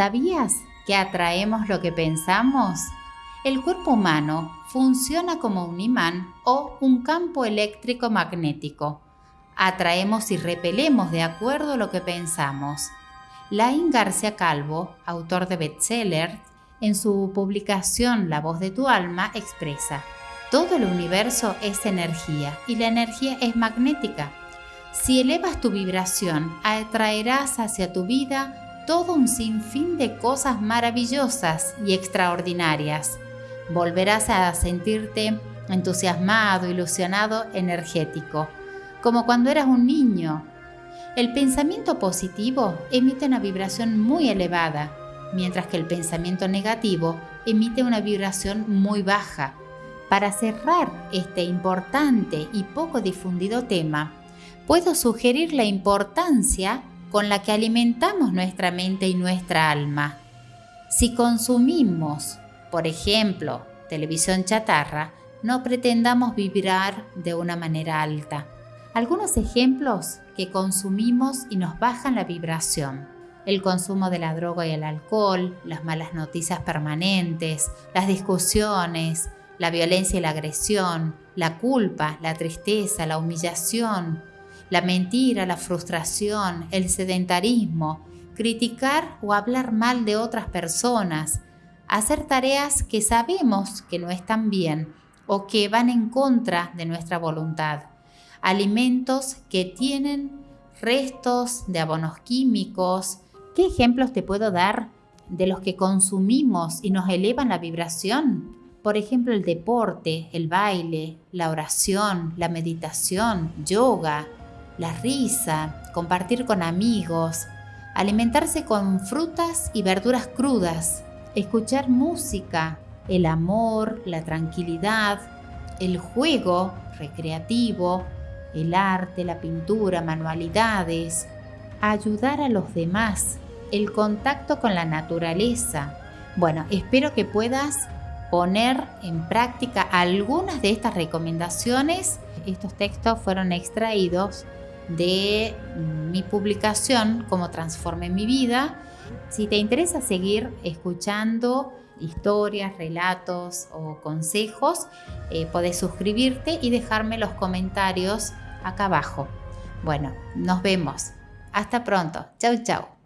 ¿Sabías que atraemos lo que pensamos? El cuerpo humano funciona como un imán o un campo eléctrico magnético. Atraemos y repelemos de acuerdo a lo que pensamos. Laín García Calvo, autor de bestseller, en su publicación La voz de tu alma expresa, todo el universo es energía y la energía es magnética. Si elevas tu vibración, atraerás hacia tu vida todo un sinfín de cosas maravillosas y extraordinarias. Volverás a sentirte entusiasmado, ilusionado, energético, como cuando eras un niño. El pensamiento positivo emite una vibración muy elevada, mientras que el pensamiento negativo emite una vibración muy baja. Para cerrar este importante y poco difundido tema, puedo sugerir la importancia con la que alimentamos nuestra mente y nuestra alma. Si consumimos, por ejemplo, televisión chatarra, no pretendamos vibrar de una manera alta. Algunos ejemplos que consumimos y nos bajan la vibración. El consumo de la droga y el alcohol, las malas noticias permanentes, las discusiones, la violencia y la agresión, la culpa, la tristeza, la humillación, la mentira, la frustración, el sedentarismo, criticar o hablar mal de otras personas, hacer tareas que sabemos que no están bien o que van en contra de nuestra voluntad, alimentos que tienen restos de abonos químicos. ¿Qué ejemplos te puedo dar de los que consumimos y nos elevan la vibración? Por ejemplo, el deporte, el baile, la oración, la meditación, yoga, la risa, compartir con amigos, alimentarse con frutas y verduras crudas, escuchar música, el amor, la tranquilidad, el juego recreativo, el arte, la pintura, manualidades, ayudar a los demás, el contacto con la naturaleza. Bueno, espero que puedas poner en práctica algunas de estas recomendaciones. Estos textos fueron extraídos de mi publicación Cómo transformé mi vida. Si te interesa seguir escuchando historias, relatos o consejos, eh, podés suscribirte y dejarme los comentarios acá abajo. Bueno, nos vemos. Hasta pronto. Chau, chau.